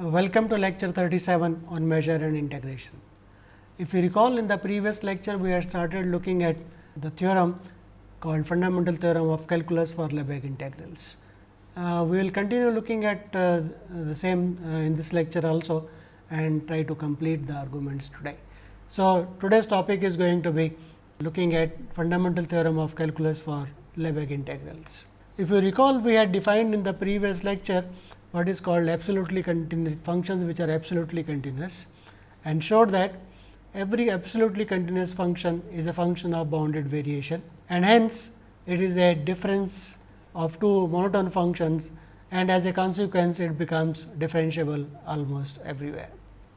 Uh, welcome to lecture 37 on measure and integration. If you recall in the previous lecture, we had started looking at the theorem called fundamental theorem of calculus for Lebesgue integrals. Uh, we will continue looking at uh, the same uh, in this lecture also and try to complete the arguments today. So, today's topic is going to be looking at fundamental theorem of calculus for Lebesgue integrals. If you recall, we had defined in the previous lecture what is called absolutely continuous functions which are absolutely continuous and showed that every absolutely continuous function is a function of bounded variation and hence it is a difference of two monotone functions and as a consequence it becomes differentiable almost everywhere.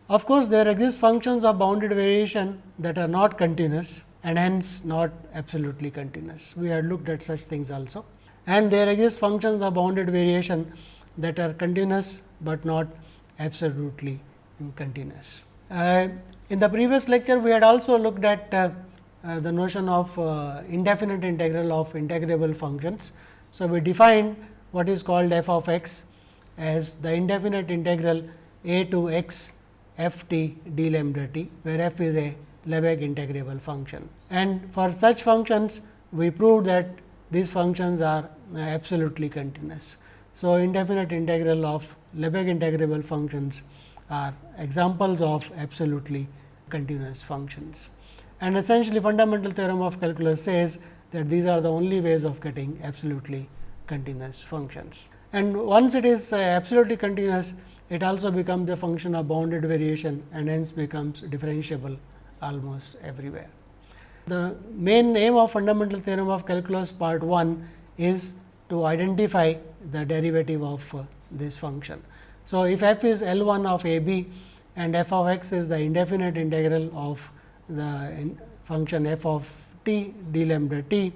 Of course, there exist functions of bounded variation that are not continuous and hence not absolutely continuous. We had looked at such things also and there exist functions of bounded variation that are continuous, but not absolutely continuous. Uh, in the previous lecture, we had also looked at uh, uh, the notion of uh, indefinite integral of integrable functions. So, we defined what is called f of x as the indefinite integral a to x f t d lambda t, where f is a Lebesgue integrable function. And for such functions, we proved that these functions are absolutely continuous. So, indefinite integral of Lebesgue integrable functions are examples of absolutely continuous functions. And essentially fundamental theorem of calculus says that these are the only ways of getting absolutely continuous functions. And once it is uh, absolutely continuous, it also becomes a function of bounded variation and hence becomes differentiable almost everywhere. The main aim of fundamental theorem of calculus part 1 is to identify the derivative of uh, this function. So, if f is L 1 of a b and f of x is the indefinite integral of the function f of t d lambda t,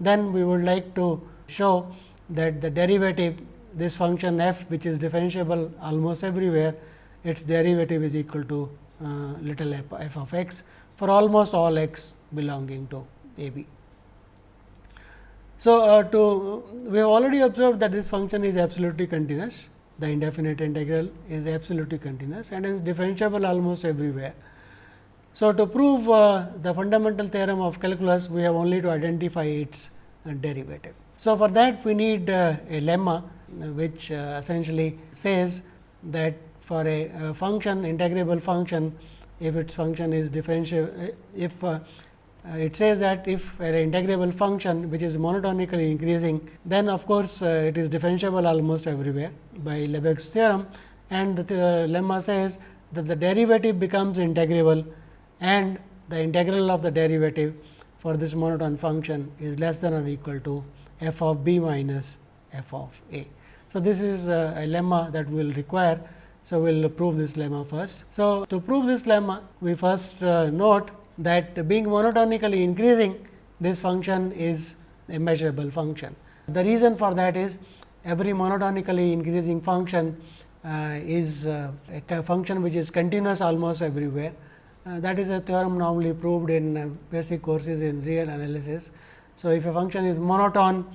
then we would like to show that the derivative this function f which is differentiable almost everywhere its derivative is equal to uh, little f, f of x for almost all x belonging to a b. So, uh, to we have already observed that this function is absolutely continuous, the indefinite integral is absolutely continuous and is differentiable almost everywhere. So, to prove uh, the fundamental theorem of calculus, we have only to identify its uh, derivative. So, for that we need uh, a lemma uh, which uh, essentially says that for a function integrable function, if its function is differentiable, if uh, it says that if an integrable function which is monotonically increasing, then of course, uh, it is differentiable almost everywhere by Lebesgue's theorem and the uh, lemma says that the derivative becomes integrable and the integral of the derivative for this monotone function is less than or equal to f of b minus f of a. So, this is a, a lemma that we will require. So, we will prove this lemma first. So, to prove this lemma, we first uh, note that being monotonically increasing this function is a measurable function. The reason for that is every monotonically increasing function uh, is uh, a function which is continuous almost everywhere. Uh, that is a theorem normally proved in uh, basic courses in real analysis. So, if a function is monotone,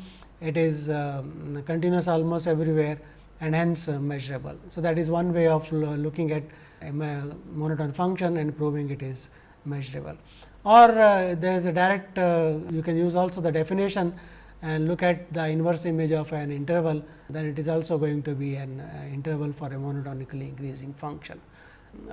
it is um, continuous almost everywhere and hence uh, measurable. So, that is one way of looking at a monotone function and proving it is measurable. Or uh, there is a direct uh, you can use also the definition and look at the inverse image of an interval then it is also going to be an uh, interval for a monotonically increasing function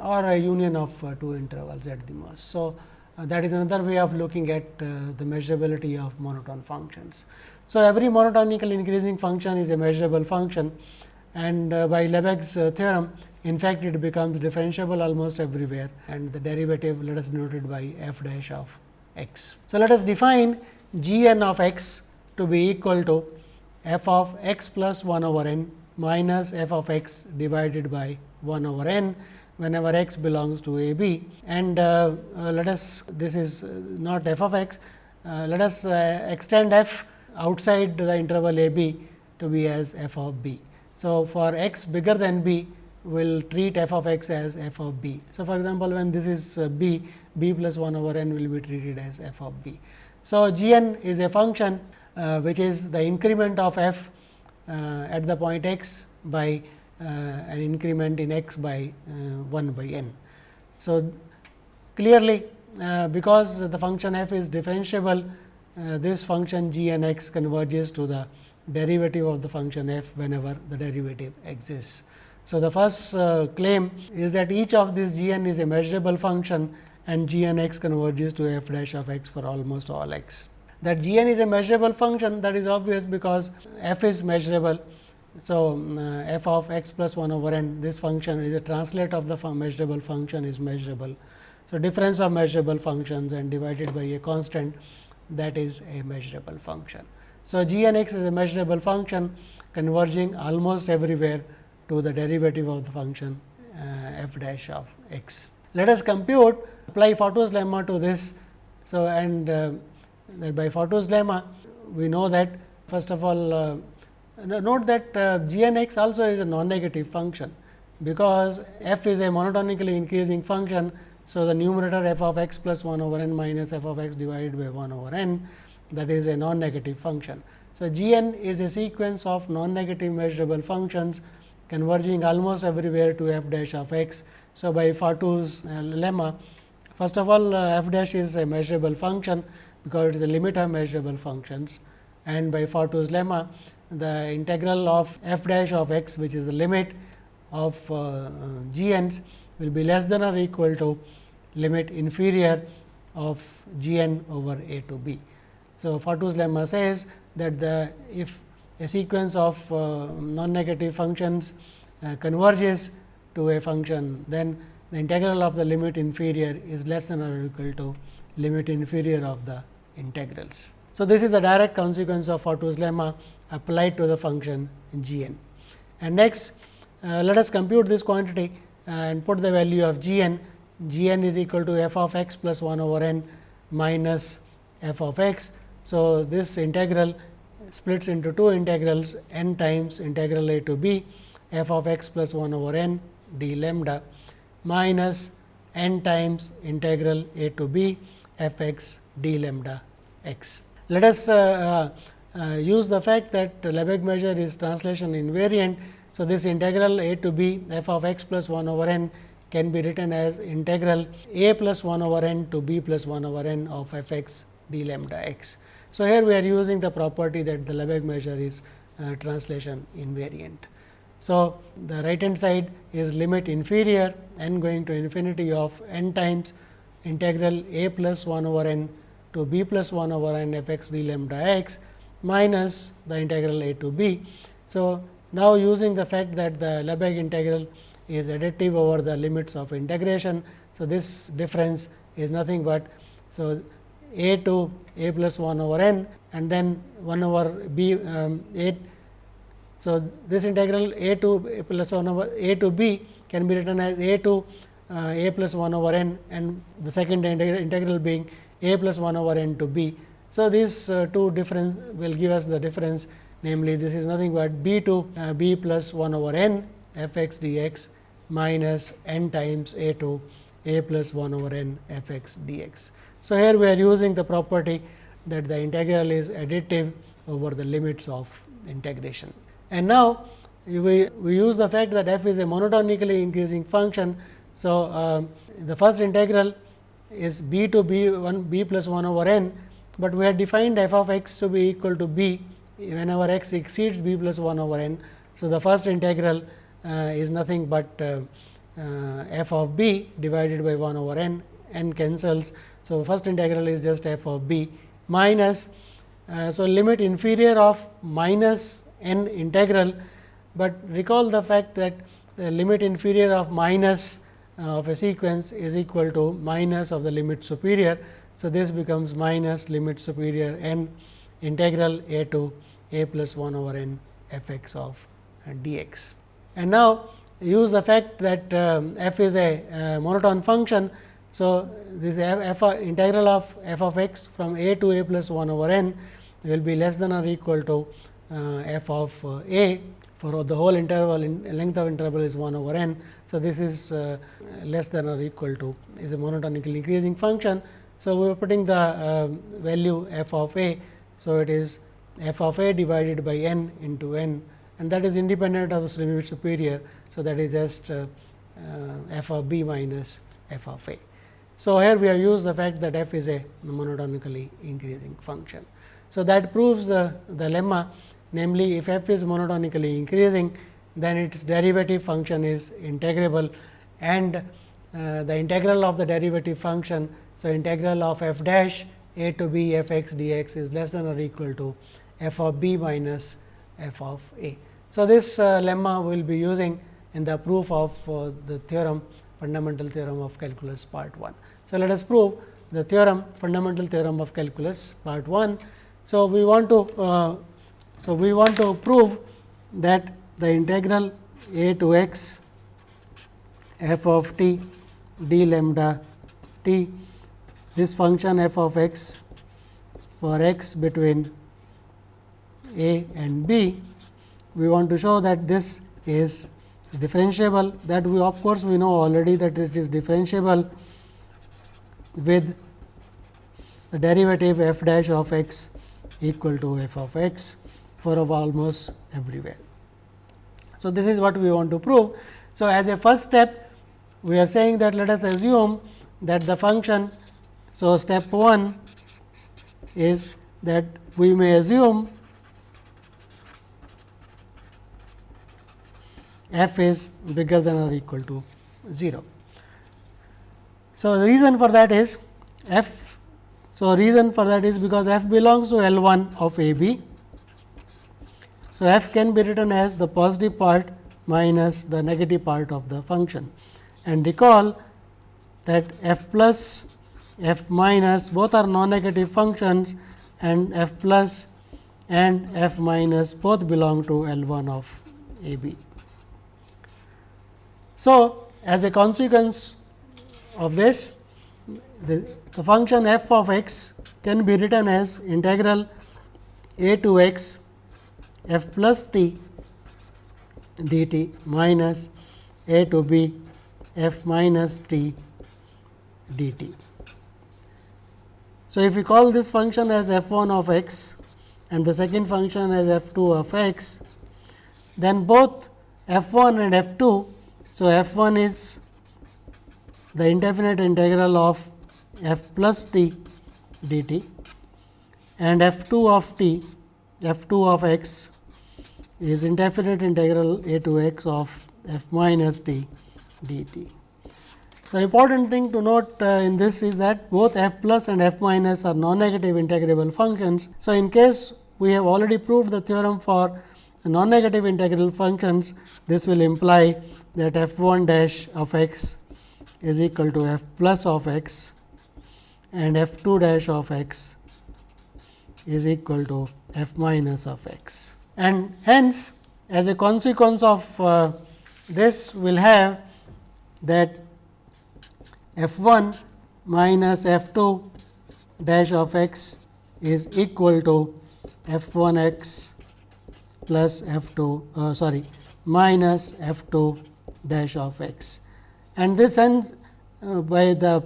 or a union of uh, two intervals at the most. So, uh, that is another way of looking at the measurability of monotone functions. So, every monotonically increasing function is a measurable function and by Lebesgue's theorem in fact, it becomes differentiable almost everywhere and the derivative let us denote it by f dash of x. So, let us define g n of x to be equal to f of x plus 1 over n minus f of x divided by 1 over n whenever x belongs to a b and uh, uh, let us this is not f of x uh, let us uh, extend f outside the interval a b to be as f of b. So, for x bigger than b will treat f of x as f of b. So, for example, when this is uh, b, b plus 1 over n will be treated as f of b. So, g n is a function uh, which is the increment of f uh, at the point x by an increment in x by 1 by n. So, clearly because the function f is differentiable, this function g n x converges to the derivative of the function f whenever the derivative exists. So, the first uh, claim is that each of these g n is a measurable function and g n x converges to f dash of x for almost all x. That g n is a measurable function that is obvious because f is measurable. So, uh, f of x plus 1 over n this function is a translate of the fun measurable function is measurable. So, difference of measurable functions and divided by a constant that is a measurable function. So, g n x is a measurable function converging almost everywhere to the derivative of the function uh, f dash of x. Let us compute apply Fatou's lemma to this. So, and uh, by Fatou's lemma we know that first of all uh, note that uh, g n x also is a non-negative function, because f is a monotonically increasing function. So, the numerator f of x plus 1 over n minus f of x divided by 1 over n that is a non-negative function. So, g n is a sequence of non-negative measurable functions converging almost everywhere to f dash of x. So, by Fatou's uh, lemma first of all uh, f dash is a measurable function, because it is a limit of measurable functions and by Fatou's lemma the integral of f dash of x which is the limit of uh, uh will be less than or equal to limit inferior of g n over a to b. So, Fatou's lemma says that the if a sequence of uh, non-negative functions uh, converges to a function, then the integral of the limit inferior is less than or equal to limit inferior of the integrals. So, this is a direct consequence of Fatou's lemma applied to the function g n. And next, uh, let us compute this quantity and put the value of g n. g n is equal to f of x plus 1 over n minus f of x. So, this integral splits into two integrals n times integral a to b f of x plus 1 over n d lambda minus n times integral a to b f x d lambda x. Let us uh, uh, uh, use the fact that Lebesgue measure is translation invariant. So, this integral a to b f of x plus 1 over n can be written as integral a plus 1 over n to b plus 1 over n of f x d lambda x. So, here we are using the property that the Lebesgue measure is uh, translation invariant. So, the right hand side is limit inferior n going to infinity of n times integral a plus 1 over n to b plus 1 over n f x d lambda x minus the integral a to b. So, now using the fact that the Lebesgue integral is additive over the limits of integration. So, this difference is nothing but so a to a plus 1 over n and then 1 over b um, a. So, this integral a to a plus 1 over a to b can be written as a to uh, a plus 1 over n and the second integral being a plus 1 over n to b. So, these uh, two difference will give us the difference namely this is nothing but b to uh, b plus 1 over n f x d x minus n times a to a plus 1 over n f x d x. So, here we are using the property that the integral is additive over the limits of integration. And now, we, we use the fact that f is a monotonically increasing function. So, um, the first integral is b to b 1 b plus 1 over n, but we have defined f of x to be equal to b whenever x exceeds b plus 1 over n. So, the first integral uh, is nothing but uh, uh, f of b divided by 1 over n, n cancels. So, first integral is just f of b minus. Uh, so, limit inferior of minus n integral, but recall the fact that the limit inferior of minus uh, of a sequence is equal to minus of the limit superior. So, this becomes minus limit superior n integral a to a plus 1 over n f x of d x. And now, use the fact that um, f is a uh, monotone function. So, this f, f integral of f of x from a to a plus 1 over n will be less than or equal to uh, f of uh, a for the whole interval in length of interval is 1 over n. So, this is uh, less than or equal to is a monotonically increasing function. So, we are putting the uh, value f of a. So, it is f of a divided by n into n and that is independent of the superior. So, that is just uh, uh, f of b minus f of a. So, here we have used the fact that f is a monotonically increasing function. So, that proves the, the lemma namely if f is monotonically increasing then its derivative function is integrable and uh, the integral of the derivative function. So, integral of f dash a to b f x dx is less than or equal to f of b minus f of a. So, this uh, lemma we will be using in the proof of uh, the theorem fundamental theorem of calculus part 1. So, let us prove the theorem fundamental theorem of calculus part 1. So, we want to uh, so we want to prove that the integral a to x f of t d lambda t this function f of x for x between a and b we want to show that this is differentiable that we of course, we know already that it is differentiable with the derivative f dash of x equal to f of x for almost everywhere. So, this is what we want to prove. So, as a first step we are saying that let us assume that the function. So, step 1 is that we may assume f is bigger than or equal to 0. So, the reason for that is f. So, reason for that is because f belongs to L 1 of A B. So, f can be written as the positive part minus the negative part of the function and recall that f plus f minus both are non negative functions and f plus and f minus both belong to L 1 of A B. So, as a consequence of this the, the function f of x can be written as integral a to x f plus t dt minus a to b f minus t dt. So, if we call this function as f 1 of x and the second function as f 2 of x, then both f 1 and f 2 so, f 1 is the indefinite integral of f plus t dt and f 2 of t f 2 of x is indefinite integral a to x of f minus t dt. The important thing to note uh, in this is that both f plus and f minus are non-negative integrable functions. So, in case we have already proved the theorem for non-negative integral functions, this will imply that f 1 dash of x is equal to f plus of x and f 2 dash of x is equal to f minus of x. And hence, as a consequence of uh, this we will have that f 1 minus f 2 dash of x is equal to f 1 x plus f 2 uh, sorry minus f 2 dash of x. And this ends uh, by the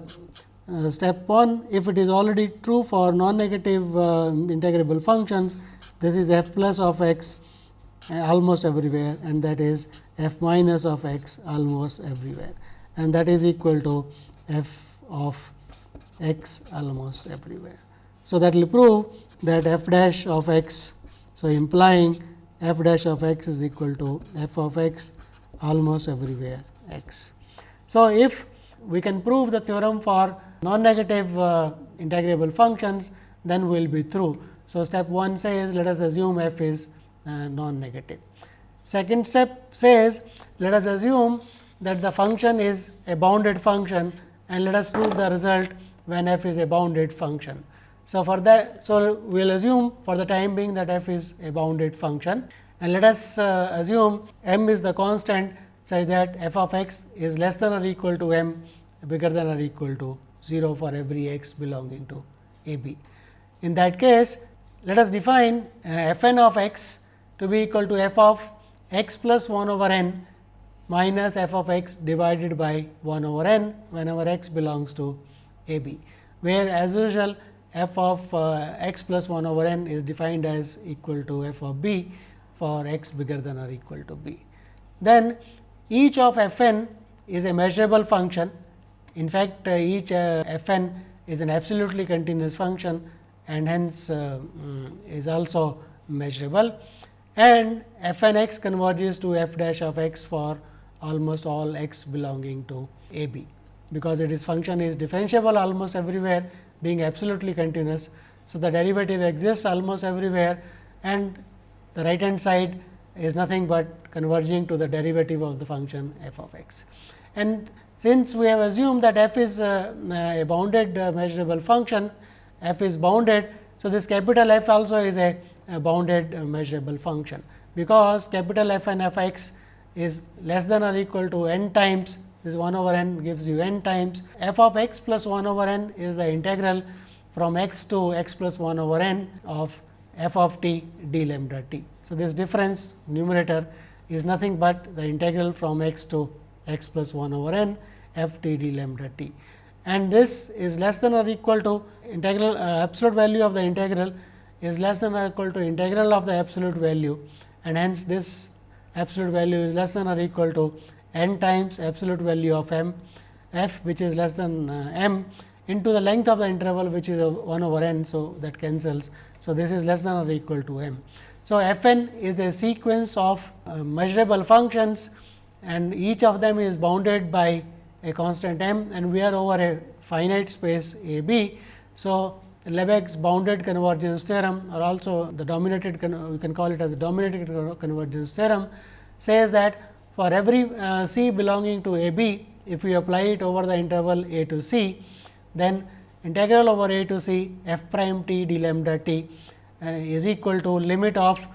uh, step 1 if it is already true for non negative uh, integrable functions this is f plus of x uh, almost everywhere and that is f minus of x almost everywhere and that is equal to f of x almost everywhere. So, that will prove that f dash of x. So, implying f dash of x is equal to f of x almost everywhere x. So, if we can prove the theorem for non negative uh, integrable functions, then we will be through. So, step 1 says let us assume f is uh, non negative. Second step says let us assume that the function is a bounded function and let us prove the result when f is a bounded function. So, for that, so we will assume for the time being that f is a bounded function and let us uh, assume m is the constant such that f of x is less than or equal to m bigger than or equal to 0 for every x belonging to a b. In that case, let us define uh, f n of x to be equal to f of x plus 1 over n minus f of x divided by 1 over n whenever x belongs to a b, where as usual f of uh, x plus 1 over n is defined as equal to f of b for x bigger than or equal to b. Then each of f n is a measurable function. In fact, uh, each uh, f n is an absolutely continuous function and hence uh, mm, is also measurable and f n x converges to f dash of x for almost all x belonging to a b. Because it is function is differentiable almost everywhere being absolutely continuous. So, the derivative exists almost everywhere and the right hand side is nothing but converging to the derivative of the function f of x. And since we have assumed that f is uh, a bounded uh, measurable function, f is bounded. So, this capital F also is a, a bounded uh, measurable function, because capital F and f x is less than or equal to n times this 1 over n gives you n times f of x plus 1 over n is the integral from x to x plus 1 over n of f of t d lambda t. So, this difference numerator is nothing but the integral from x to x plus 1 over n f t d lambda t. And this is less than or equal to integral uh, absolute value of the integral is less than or equal to integral of the absolute value and hence this absolute value is less than or equal to n times absolute value of m f which is less than uh, m into the length of the interval which is 1 over n. So, that cancels. So, this is less than or equal to m. So, f n is a sequence of uh, measurable functions and each of them is bounded by a constant m and we are over a finite space a b. So, Lebesgue's bounded convergence theorem or also the dominated we can call it as the dominated convergence theorem says that for every uh, c belonging to a b if we apply it over the interval a to c then integral over a to c f prime t d lambda t uh, is equal to limit of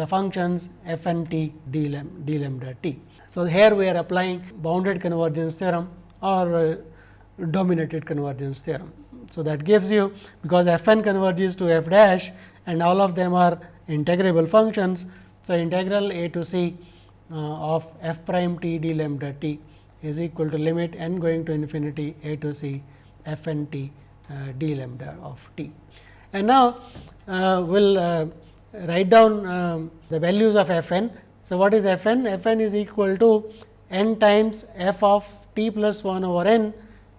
the functions f n t d, d lambda t. So, here we are applying bounded convergence theorem or uh, dominated convergence theorem. So, that gives you because f n converges to f dash and all of them are integrable functions. So, integral a to c of f prime t d lambda t is equal to limit n going to infinity a to c f n t uh, d lambda of t. And now, uh, we will uh, write down um, the values of f n. So, what is f n? f n is equal to n times f of t plus 1 over n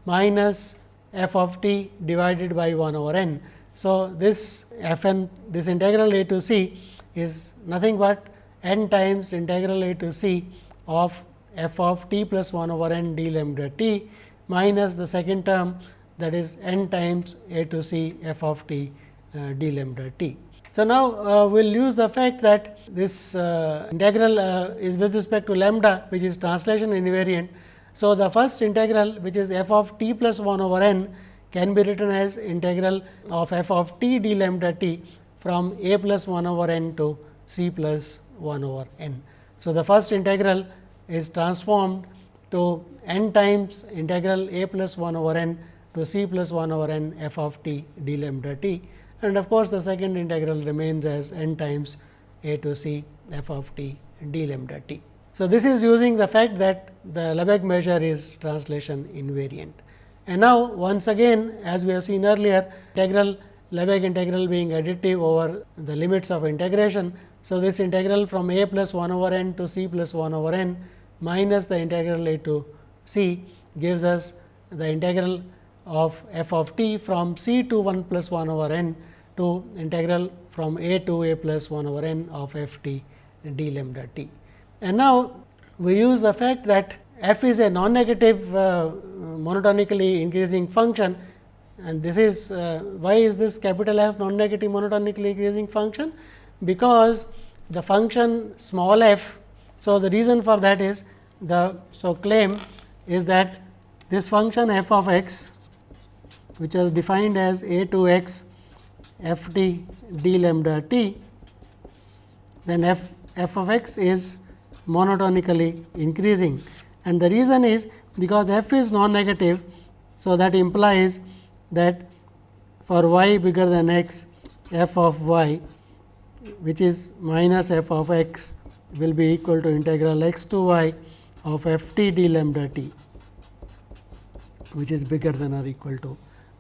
minus f of t divided by 1 over n. So, this f n this integral a to c is nothing but n times integral a to c of f of t plus 1 over n d lambda t minus the second term that is n times a to c f of t uh, d lambda t. So, now uh, we will use the fact that this uh, integral uh, is with respect to lambda which is translation invariant. So, the first integral which is f of t plus 1 over n can be written as integral of f of t d lambda t from a plus 1 over n to c plus 1 over n. So, the first integral is transformed to n times integral a plus 1 over n to c plus 1 over n f of t d lambda t and of course, the second integral remains as n times a to c f of t d lambda t. So, this is using the fact that the Lebesgue measure is translation invariant. And now, once again as we have seen earlier integral Lebesgue integral being additive over the limits of integration. So, this integral from a plus 1 over n to c plus 1 over n minus the integral a to c gives us the integral of f of t from c to 1 plus 1 over n to integral from a to a plus 1 over n of f t d lambda t. And now, we use the fact that f is a non-negative uh, monotonically increasing function and this is uh, why is this capital F non-negative monotonically increasing function? Because the function small f. So, the reason for that is the so claim is that this function f of x which is defined as a to x f t d lambda t, then f f of x is monotonically increasing. And the reason is because f is non-negative. So, that implies that for y bigger than x f of y which is minus f of x will be equal to integral x to y of f t d lambda t which is bigger than or equal to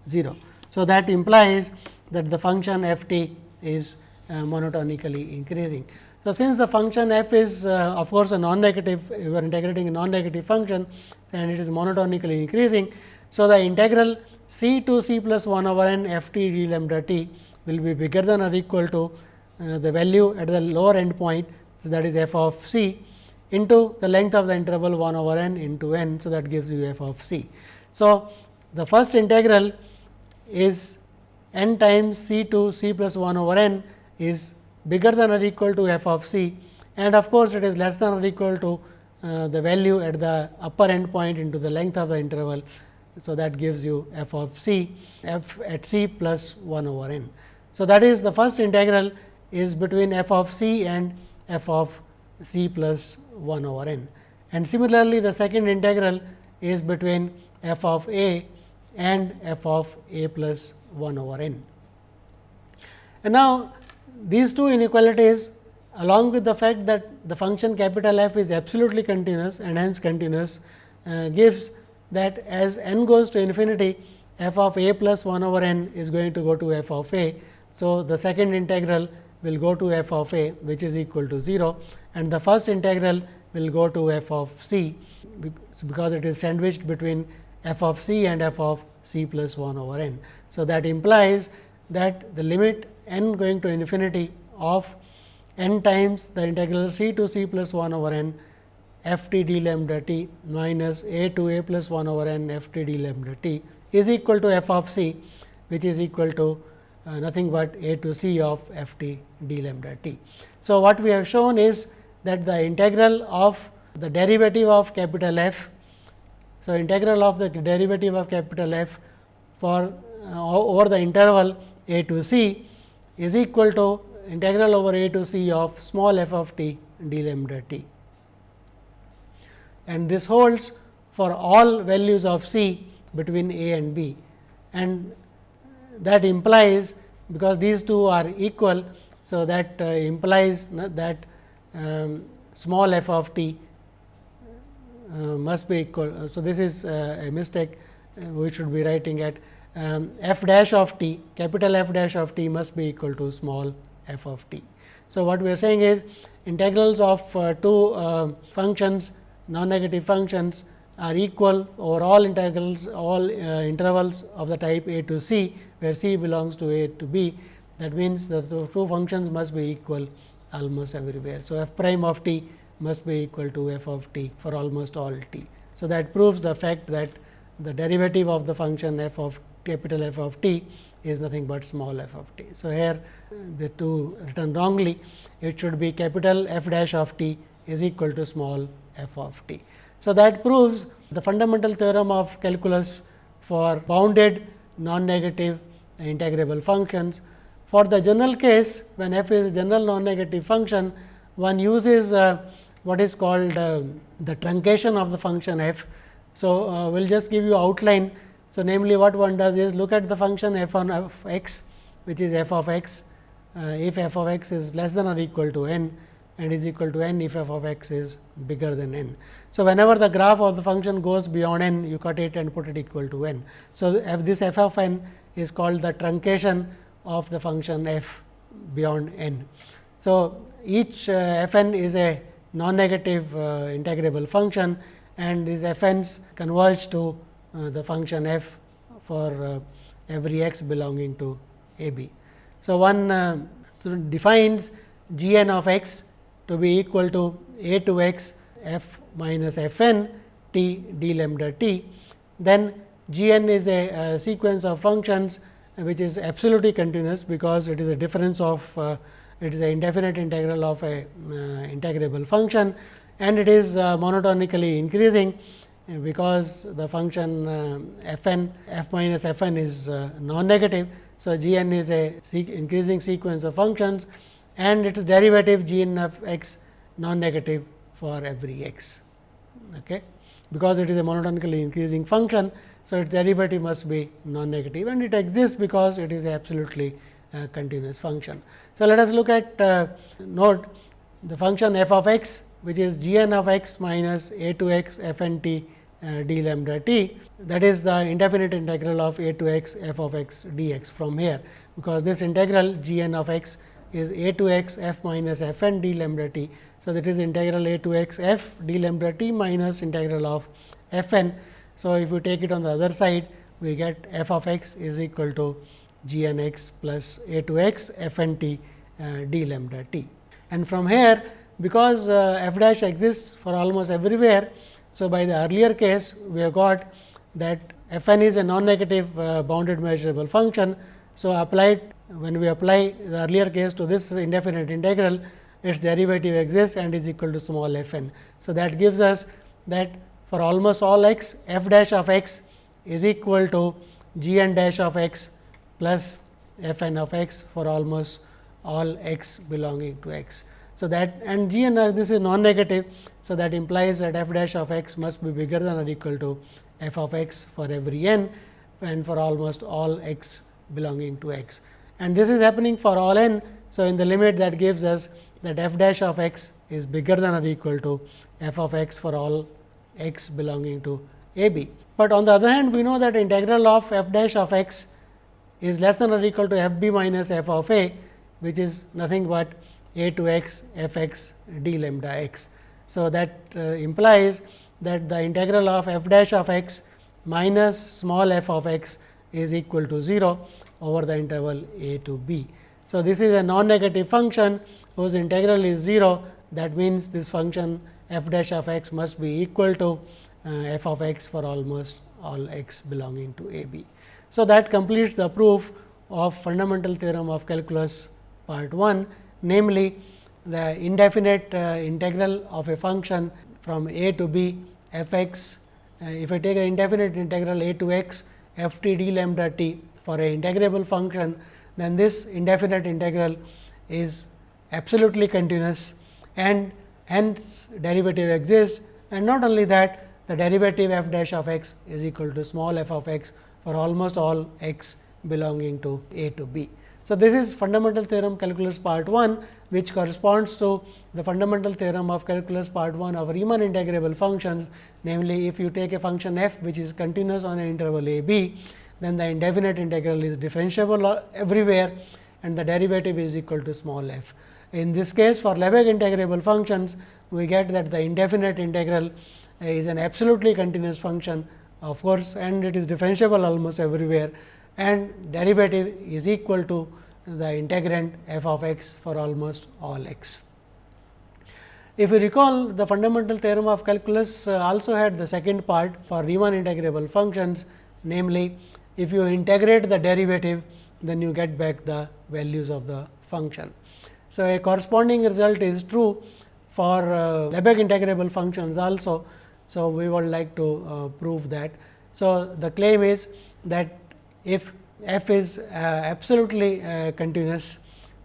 0. So, that implies that the function f t is uh, monotonically increasing. So, since the function f is uh, of course, a non-negative you are integrating a non-negative function and it is monotonically increasing. So, the integral c to c plus 1 over n f t d lambda t will be bigger than or equal to the value at the lower end point so that is f of c into the length of the interval 1 over n into n. So, that gives you f of c. So, the first integral is n times c to c plus 1 over n is bigger than or equal to f of c and of course, it is less than or equal to uh, the value at the upper end point into the length of the interval. So, that gives you f of c f at c plus 1 over n. So, that is the first integral is between f of c and f of c plus 1 over n. And similarly, the second integral is between f of a and f of a plus 1 over n. And now, these two inequalities along with the fact that the function capital F is absolutely continuous and hence continuous uh, gives that as n goes to infinity f of a plus 1 over n is going to go to f of a. So, the second integral will go to f of a which is equal to 0 and the first integral will go to f of c because it is sandwiched between f of c and f of c plus 1 over n. So, that implies that the limit n going to infinity of n times the integral c to c plus 1 over n f t d lambda t minus a to a plus 1 over n f t d lambda t is equal to f of c which is equal to uh, nothing but a to c of f t d lambda t. So, what we have shown is that the integral of the derivative of capital F. So, integral of the derivative of capital F for uh, over the interval a to c is equal to integral over a to c of small f of t d lambda t. And this holds for all values of c between a and b and that implies because these two are equal. So, that uh, implies that um, small f of t uh, must be equal. So, this is uh, a mistake uh, we should be writing at um, f dash of t capital F dash of t must be equal to small f of t. So, what we are saying is integrals of uh, two uh, functions non negative functions are equal over all integrals all uh, intervals of the type a to c, where c belongs to a to b. That means, the two functions must be equal almost everywhere. So, f prime of t must be equal to f of t for almost all t. So, that proves the fact that the derivative of the function f of capital F of t is nothing but small f of t. So, here the two written wrongly it should be capital F dash of t is equal to small f of t. So, that proves the fundamental theorem of calculus for bounded non-negative integrable functions. For the general case when f is a general non-negative function one uses uh, what is called uh, the truncation of the function f. So, uh, we will just give you outline so, namely what one does is look at the function f on f x which is f of x uh, if f of x is less than or equal to n and is equal to n if f of x is bigger than n. So, whenever the graph of the function goes beyond n you cut it and put it equal to n. So, this f of n is called the truncation of the function f beyond n. So, each uh, f n is a non-negative uh, integrable function and these f n's converge to uh, the function f for every x belonging to a b. So, one defines g n of x to be equal to a to x f minus f n t d lambda t. Then g n is a, a sequence of functions which is absolutely continuous because it is a difference of uh, it is an indefinite integral of a uh, integrable function and it is uh, monotonically increasing because the function uh, f n f minus f n is uh, non-negative. So, g n is a increasing sequence of functions and its derivative g n of x non-negative for every x. Okay. Because it is a monotonically increasing function, so its derivative must be non-negative and it exists because it is absolutely uh, continuous function. So, let us look at uh, note the function f of x which is g n of x minus a to x f n t uh, d lambda t that is the indefinite integral of a to x f of x d x from here, because this integral g n of x is a to x f minus f n d lambda t. So, that is integral a to x f d lambda t minus integral of f n. So, if you take it on the other side we get f of x is equal to g n x plus a to x f n t uh, d lambda t. And from here because uh, f dash exists for almost everywhere. So, by the earlier case we have got that f n is a non-negative uh, bounded measurable function. So, applied when we apply the earlier case to this indefinite integral its derivative exists and is equal to small f n. So, that gives us that for almost all x f dash of x is equal to g n dash of x plus f n of x for almost all x belonging to x. So, that and g n uh, this is non negative. So, that implies that f dash of x must be bigger than or equal to f of x for every n and for almost all x belonging to x. And this is happening for all n. So, in the limit that gives us that f dash of x is bigger than or equal to f of x for all x belonging to a b. But on the other hand, we know that integral of f dash of x is less than or equal to f b minus f of a, which is nothing but a to x f x d lambda x. So, that uh, implies that the integral of f dash of x minus small f of x is equal to 0 over the interval a to b. So, this is a non-negative function whose integral is 0 that means, this function f dash of x must be equal to uh, f of x for almost all x belonging to a b. So, that completes the proof of fundamental theorem of calculus part 1 namely the indefinite uh, integral of a function from a to b f x. Uh, if I take an indefinite integral a to x f t d lambda t for a integrable function, then this indefinite integral is absolutely continuous and hence derivative exists and not only that the derivative f dash of x is equal to small f of x for almost all x belonging to a to b. So, this is fundamental theorem calculus part 1 which corresponds to the fundamental theorem of calculus part 1 of Riemann integrable functions. Namely, if you take a function f which is continuous on an interval a b, then the indefinite integral is differentiable everywhere and the derivative is equal to small f. In this case for Lebesgue integrable functions, we get that the indefinite integral is an absolutely continuous function of course, and it is differentiable almost everywhere and derivative is equal to the integrand f of x for almost all x. If you recall the fundamental theorem of calculus uh, also had the second part for Riemann integrable functions namely if you integrate the derivative then you get back the values of the function. So, a corresponding result is true for uh, Lebesgue integrable functions also. So, we would like to uh, prove that. So, the claim is that if f is uh, absolutely uh, continuous.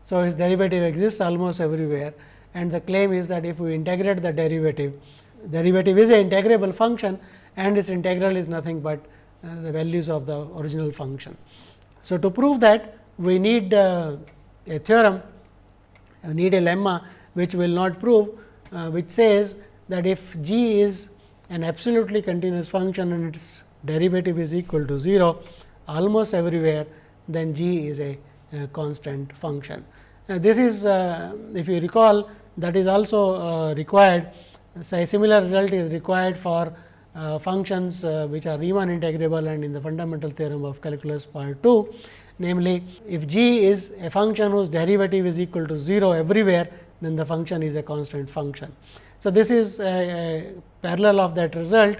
So, its derivative exists almost everywhere and the claim is that if we integrate the derivative, derivative is an integrable function and its integral is nothing but uh, the values of the original function. So, to prove that we need uh, a theorem, need a lemma which will not prove, uh, which says that if g is an absolutely continuous function and its derivative is equal to 0, almost everywhere, then g is a, a constant function. Uh, this is uh, if you recall that is also uh, required. A similar result is required for uh, functions uh, which are Riemann integrable and in the fundamental theorem of calculus part 2. Namely, if g is a function whose derivative is equal to 0 everywhere, then the function is a constant function. So, this is a, a parallel of that result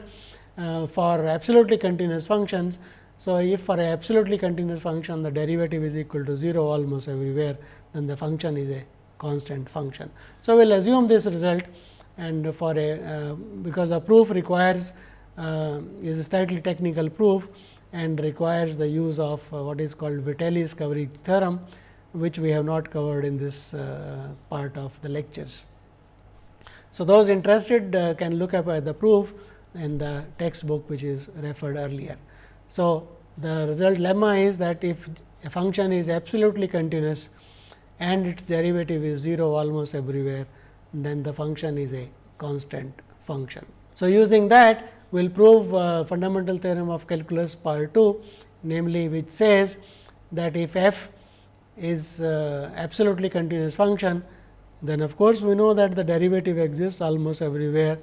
uh, for absolutely continuous functions. So, if for a absolutely continuous function the derivative is equal to 0 almost everywhere, then the function is a constant function. So, we will assume this result and for a uh, because the proof requires uh, is a slightly technical proof and requires the use of uh, what is called Vitali's covering theorem, which we have not covered in this uh, part of the lectures. So, those interested uh, can look up at the proof in the textbook which is referred earlier. So, the result lemma is that if a function is absolutely continuous and its derivative is 0 almost everywhere, then the function is a constant function. So, using that we will prove uh, fundamental theorem of calculus part 2, namely which says that if f is uh, absolutely continuous function, then of course, we know that the derivative exists almost everywhere.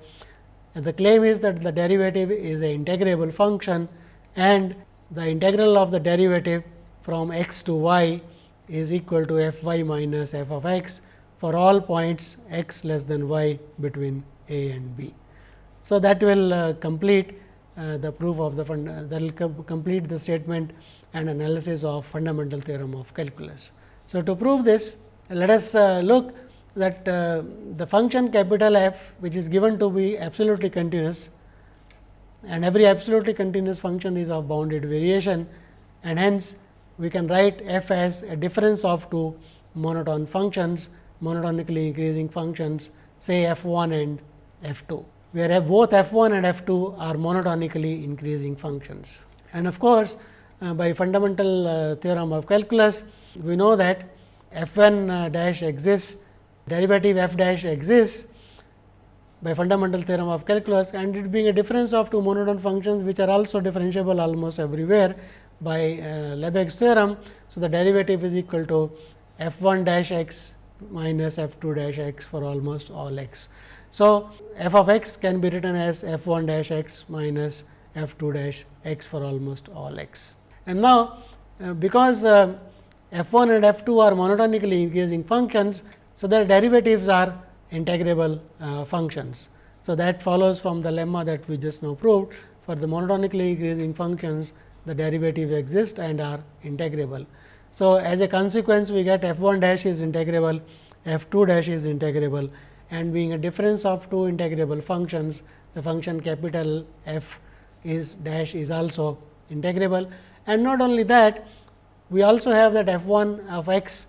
And the claim is that the derivative is an integrable function and the integral of the derivative from x to y is equal to f y minus f of x for all points x less than y between a and b. So, that will uh, complete uh, the proof of the uh, that will com complete the statement and analysis of fundamental theorem of calculus. So, to prove this let us look that the function capital F which is given to be absolutely continuous and every absolutely continuous function is of bounded variation and hence we can write f as a difference of two monotone functions monotonically increasing functions say f 1 and f 2 where both f 1 and f 2 are monotonically increasing functions. And of course, uh, by fundamental uh, theorem of calculus, we know that f 1 uh, dash exists, derivative f dash exists by fundamental theorem of calculus and it being a difference of two monotone functions which are also differentiable almost everywhere by uh, Lebesgue's theorem. So, the derivative is equal to f 1 dash x minus f 2 dash x for almost all x. So, f of x can be written as f 1 dash x minus f 2 dash x for almost all x. And now, uh, because uh, f 1 and f 2 are monotonically increasing functions, so their derivatives are integrable uh, functions. So, that follows from the lemma that we just now proved for the monotonically increasing functions the derivatives exist and are integrable. So, as a consequence we get f 1 dash is integrable, f 2 dash is integrable and being a difference of two integrable functions, the function capital F is dash is also integrable. And not only that, we also have that f 1 of x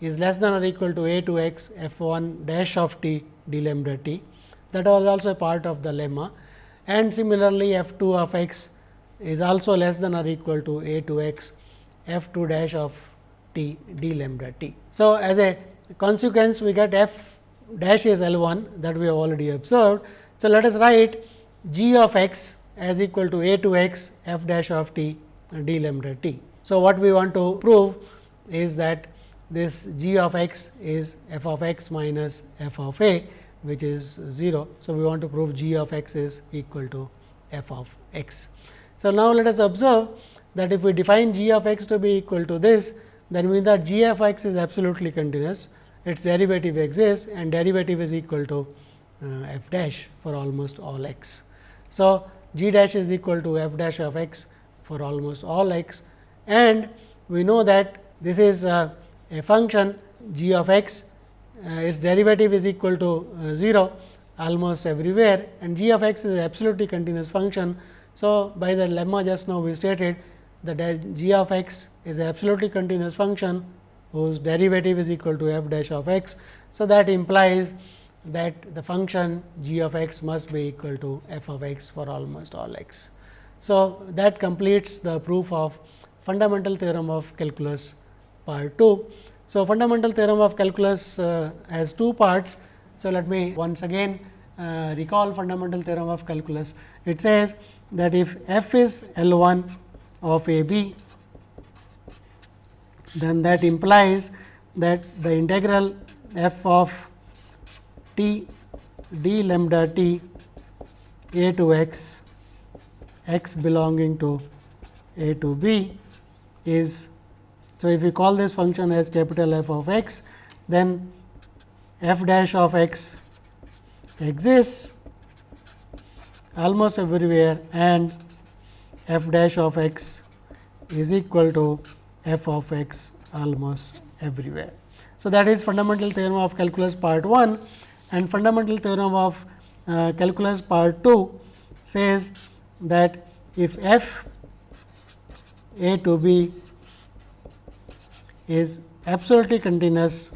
is less than or equal to a to x f 1 dash of t d lambda t. That was also a part of the lemma. And similarly, f 2 of x is also less than or equal to a to x f 2 dash of t d lambda t. So, as a consequence, we get f dash is L 1 that we have already observed. So, let us write g of x as equal to a to x f dash of t d lambda t. So, what we want to prove is that this g of x is f of x minus f of a which is 0. So, we want to prove g of x is equal to f of x. So, now let us observe that if we define g of x to be equal to this, then we means that g of x is absolutely continuous its derivative exists and derivative is equal to uh, f dash for almost all x. So, g dash is equal to f dash of x for almost all x and we know that this is uh, a function g of x uh, its derivative is equal to uh, 0 almost everywhere and g of x is absolutely continuous function. So, by the lemma just now we stated that g of x is absolutely continuous function whose derivative is equal to f dash of x. So, that implies that the function g of x must be equal to f of x for almost all x. So, that completes the proof of fundamental theorem of calculus part 2. So, fundamental theorem of calculus uh, has two parts. So, let me once again uh, recall fundamental theorem of calculus. It says that if f is L 1 of a b then that implies that the integral f of t d lambda t a to x x belonging to a to b is. So, if we call this function as capital F of x, then f dash of x exists almost everywhere and f dash of x is equal to f of x almost everywhere. So, that is fundamental theorem of calculus part 1 and fundamental theorem of uh, calculus part 2 says that if f a to b is absolutely continuous,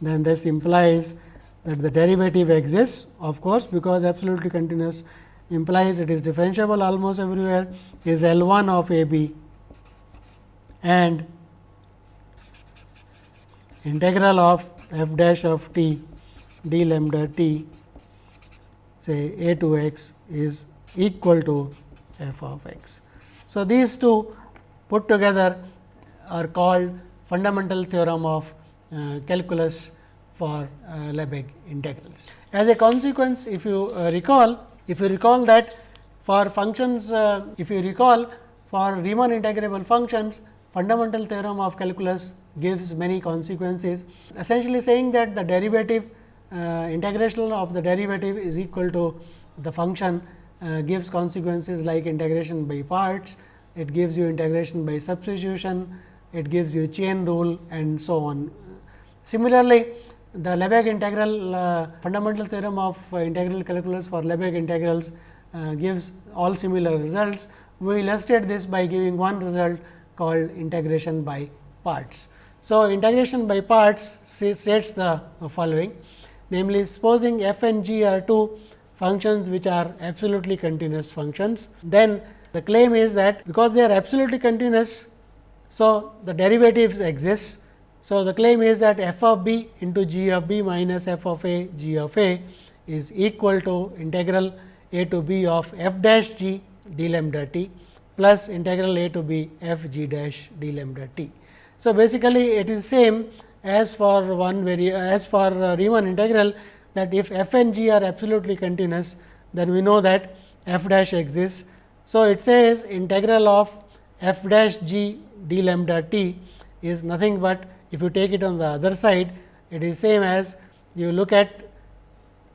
then this implies that the derivative exists of course, because absolutely continuous implies it is differentiable almost everywhere is L 1 of a b and integral of f dash of t d lambda t say a to x is equal to f of x. So, these two put together are called fundamental theorem of uh, calculus for uh, Lebesgue integrals. As a consequence, if you uh, recall, if you recall that for functions, uh, if you recall for Riemann integrable functions, fundamental theorem of calculus gives many consequences, essentially saying that the derivative uh, integration of the derivative is equal to the function uh, gives consequences like integration by parts, it gives you integration by substitution, it gives you chain rule and so on. Similarly, the Lebesgue integral uh, fundamental theorem of uh, integral calculus for Lebesgue integrals uh, gives all similar results. We illustrate this by giving one result called integration by parts. So, integration by parts states the following namely supposing f and g are two functions which are absolutely continuous functions, then the claim is that because they are absolutely continuous, so the derivatives exist. So, the claim is that f of b into g of b minus f of a g of a is equal to integral a to b of f dash g d lambda t plus integral a to b f g dash d lambda t. So, basically it is same as for one very as for uh, Riemann integral that if f and g are absolutely continuous, then we know that f dash exists. So, it says integral of f dash g d lambda t is nothing but if you take it on the other side, it is same as you look at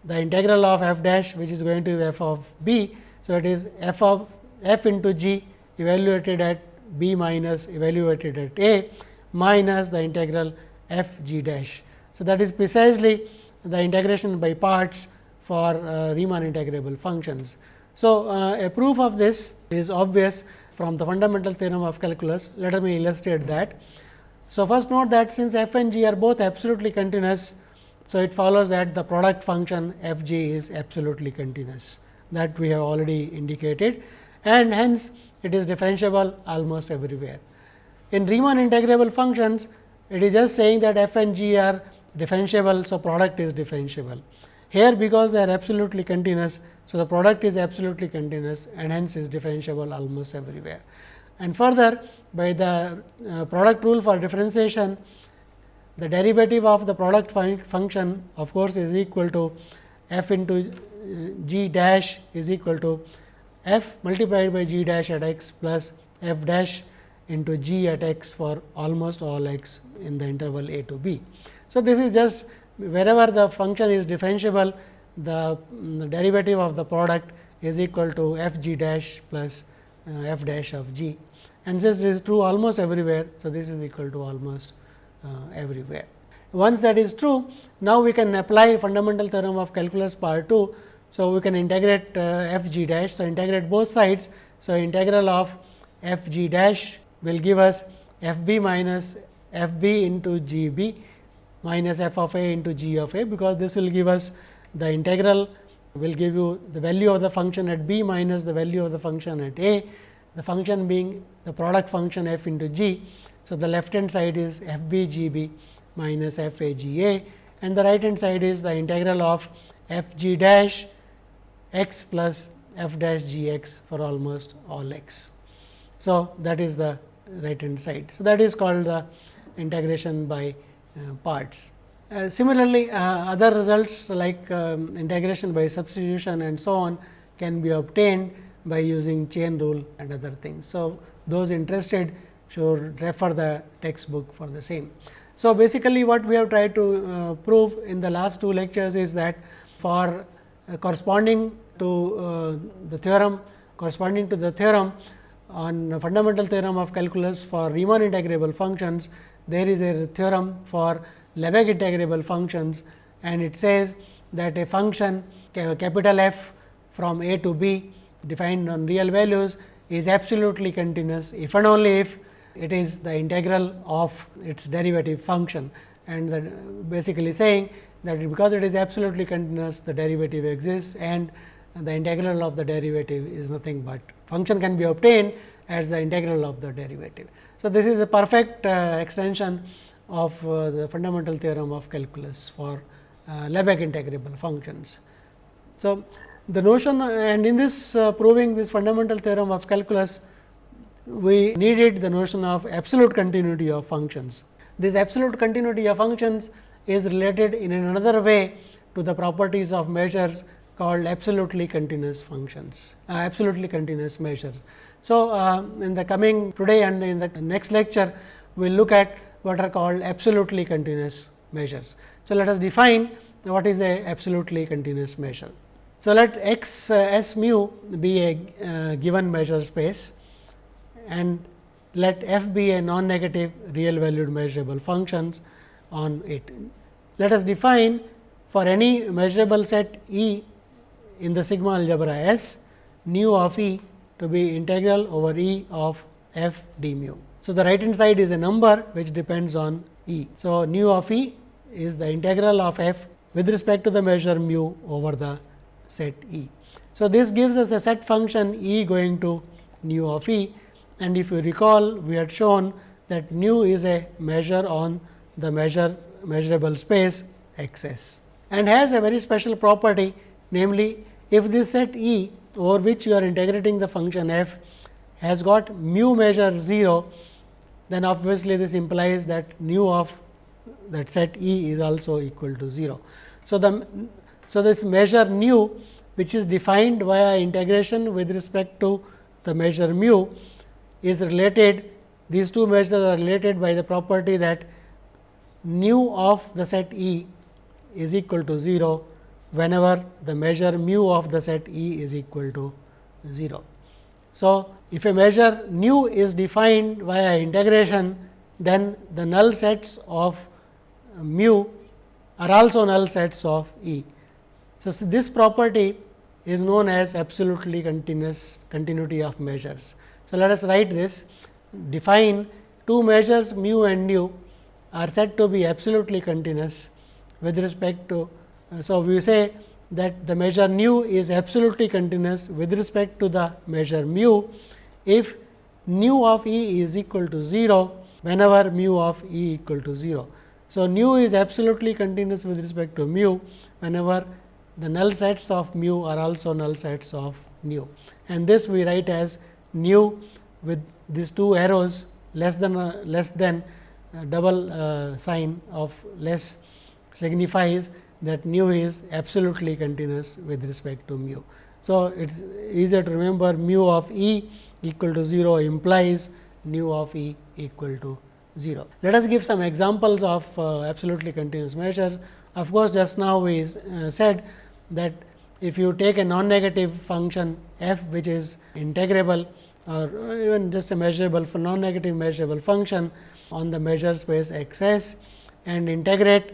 the integral of f dash which is going to be f of b. So, it is f of f into g evaluated at b minus evaluated at a minus the integral f g dash. So, that is precisely the integration by parts for uh, Riemann integrable functions. So, uh, a proof of this is obvious from the fundamental theorem of calculus. Let me illustrate that. So, first note that since f and g are both absolutely continuous, so it follows that the product function f g is absolutely continuous that we have already indicated and hence it is differentiable almost everywhere. In Riemann integrable functions, it is just saying that f and g are differentiable. So, product is differentiable. Here because they are absolutely continuous. So, the product is absolutely continuous and hence is differentiable almost everywhere. And further by the uh, product rule for differentiation, the derivative of the product fun function of course, is equal to f into uh, g dash is equal to f multiplied by g dash at x plus f dash into g at x for almost all x in the interval a to b. So, this is just wherever the function is differentiable, the, the derivative of the product is equal to f g dash plus uh, f dash of g and this is true almost everywhere. So, this is equal to almost uh, everywhere. Once that is true, now we can apply fundamental theorem of calculus part 2. So, we can integrate uh, f g dash. So, integrate both sides. So, integral of f g dash will give us f b minus f b into g b minus f of a into g of a, because this will give us the integral will give you the value of the function at b minus the value of the function at a, the function being the product function f into g. So, the left hand side is f b g b minus f a g a and the right hand side is the integral of f g dash x plus f dash g x for almost all x. So, that is the right hand side. So, that is called the integration by uh, parts. Uh, similarly, uh, other results like um, integration by substitution and so on can be obtained by using chain rule and other things. So, those interested should refer the textbook for the same. So, basically what we have tried to uh, prove in the last two lectures is that for uh, corresponding to uh, the theorem corresponding to the theorem on fundamental theorem of calculus for Riemann integrable functions, there is a theorem for Lebesgue integrable functions and it says that a function capital F from a to b defined on real values is absolutely continuous if and only if it is the integral of its derivative function. And that basically saying that because it is absolutely continuous the derivative exists and the integral of the derivative is nothing but function can be obtained as the integral of the derivative. So, this is a perfect uh, extension of uh, the fundamental theorem of calculus for uh, Lebesgue integrable functions. So, the notion and in this uh, proving this fundamental theorem of calculus, we needed the notion of absolute continuity of functions. this absolute continuity of functions is related in another way to the properties of measures called absolutely continuous functions, uh, absolutely continuous measures. So, uh, in the coming today and in the next lecture, we will look at what are called absolutely continuous measures. So, let us define what is a absolutely continuous measure. So, let x uh, s mu be a uh, given measure space and let f be a non negative real valued measurable functions on it. Let us define for any measurable set E in the sigma algebra S nu of E to be integral over E of f d mu. So, the right hand side is a number which depends on E. So, nu of E is the integral of f with respect to the measure mu over the set E. So, this gives us a set function E going to nu of E and if you recall we had shown that nu is a measure on the measure measurable space x s and has a very special property namely if this set E over which you are integrating the function f has got mu measure 0, then obviously this implies that nu of that set E is also equal to 0. So, the so this measure nu which is defined via integration with respect to the measure mu is related these two measures are related by the property that nu of the set E is equal to 0 whenever the measure mu of the set E is equal to 0. So, if a measure nu is defined via integration, then the null sets of mu are also null sets of E. So, this property is known as absolutely continuous continuity of measures. So, let us write this define two measures mu and nu are said to be absolutely continuous with respect to uh, so, we say that the measure nu is absolutely continuous with respect to the measure mu if nu of E is equal to 0 whenever mu of E equal to 0. So, nu is absolutely continuous with respect to mu whenever the null sets of mu are also null sets of nu and this we write as nu with these two arrows less than uh, less than uh, double uh, sign of less signifies that nu is absolutely continuous with respect to mu. So, it is easier to remember mu of E equal to 0 implies nu of E equal to 0. Let us give some examples of uh, absolutely continuous measures. Of course, just now we uh, said that if you take a non-negative function f which is integrable or even just a measurable for non-negative measurable function on the measure space x s and integrate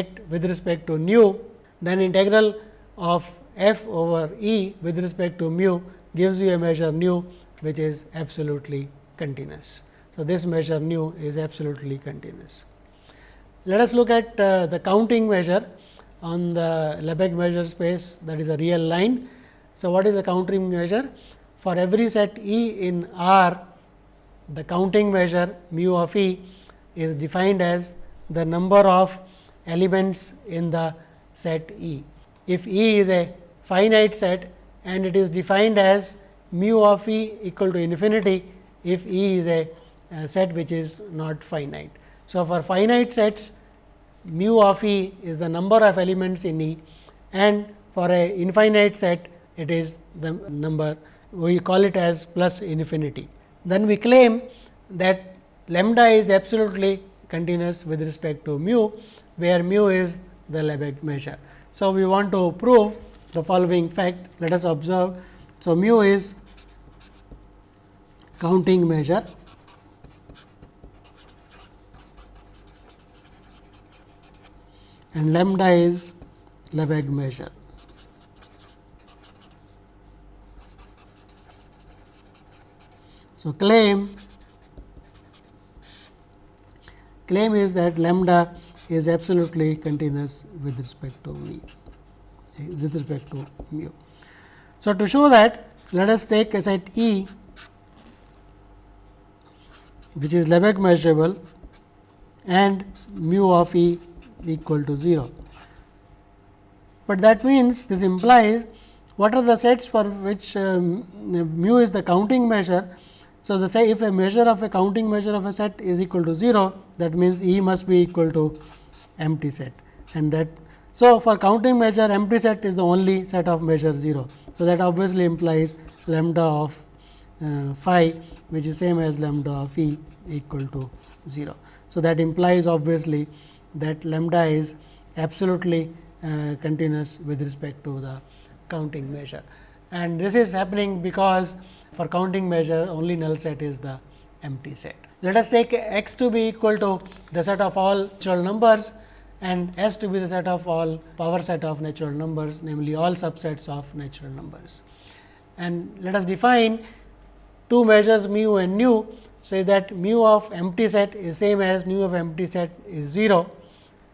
it with respect to nu, then integral of f over E with respect to mu gives you a measure nu which is absolutely continuous. So, this measure nu is absolutely continuous. Let us look at uh, the counting measure on the Lebesgue measure space that is a real line. So, what is the counting measure? For every set E in R, the counting measure mu of E is defined as the number of elements in the set E. If E is a finite set and it is defined as mu of E equal to infinity, if E is a, a set which is not finite. So, for finite sets mu of E is the number of elements in E and for a infinite set it is the number we call it as plus infinity. Then we claim that lambda is absolutely continuous with respect to mu where mu is the Lebesgue measure. So, we want to prove the following fact. Let us observe. So, mu is counting measure and lambda is Lebesgue measure. So, claim claim is that lambda is absolutely continuous with respect to me with respect to mu. So, to show that let us take a set E which is Lebesgue measurable and mu of E equal to 0. But that means this implies what are the sets for which um, mu is the counting measure So, the say if a measure of a counting measure of a set is equal to 0 that means, E must be equal to empty set and that. So, for counting measure empty set is the only set of measure 0. So, that obviously implies lambda of uh, phi which is same as lambda of E equal to 0. So, that implies obviously that lambda is absolutely uh, continuous with respect to the counting measure and this is happening because for counting measure only null set is the empty set. Let us take x to be equal to the set of all natural numbers and s to be the set of all power set of natural numbers namely all subsets of natural numbers. And let us define two measures mu and nu. Say that mu of empty set is same as nu of empty set is 0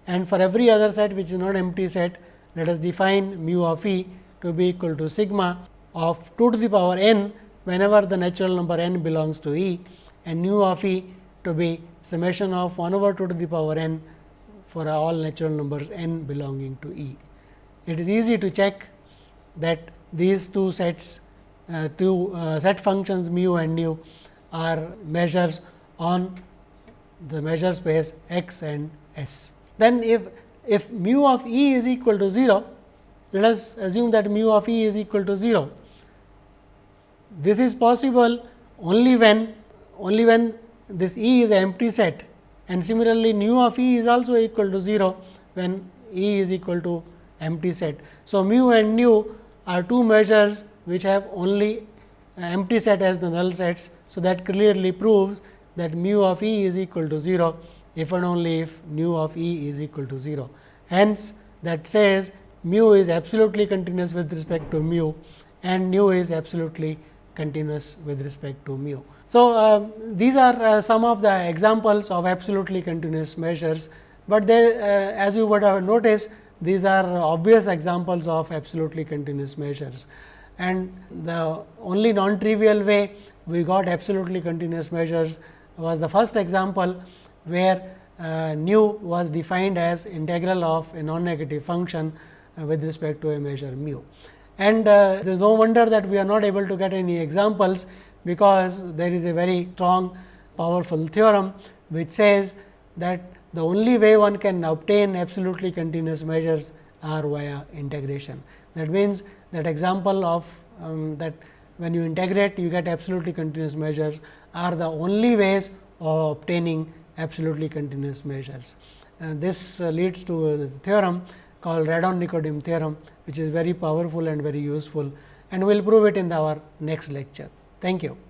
and for every other set which is not empty set let us define mu of e to be equal to sigma of 2 to the power n whenever the natural number n belongs to E and nu of E to be summation of 1 over 2 to the power n for all natural numbers n belonging to E. It is easy to check that these two sets uh, two uh, set functions mu and nu are measures on the measure space x and s. Then if, if mu of E is equal to 0, let us assume that mu of E is equal to 0 this is possible only when only when this E is empty set and similarly, nu of E is also equal to 0 when E is equal to empty set. So, mu and nu are two measures which have only uh, empty set as the null sets. So, that clearly proves that mu of E is equal to 0 if and only if nu of E is equal to 0. Hence, that says mu is absolutely continuous with respect to mu and nu is absolutely continuous with respect to mu. So, uh, these are uh, some of the examples of absolutely continuous measures, but they uh, as you would have noticed these are obvious examples of absolutely continuous measures. And the only non trivial way we got absolutely continuous measures was the first example, where uh, nu was defined as integral of a non negative function uh, with respect to a measure mu and uh, there is no wonder that we are not able to get any examples, because there is a very strong powerful theorem, which says that the only way one can obtain absolutely continuous measures are via integration. That means, that example of um, that when you integrate you get absolutely continuous measures are the only ways of obtaining absolutely continuous measures. And this uh, leads to a theorem called Radon-Nikodym theorem, which is very powerful and very useful and we will prove it in our next lecture. Thank you.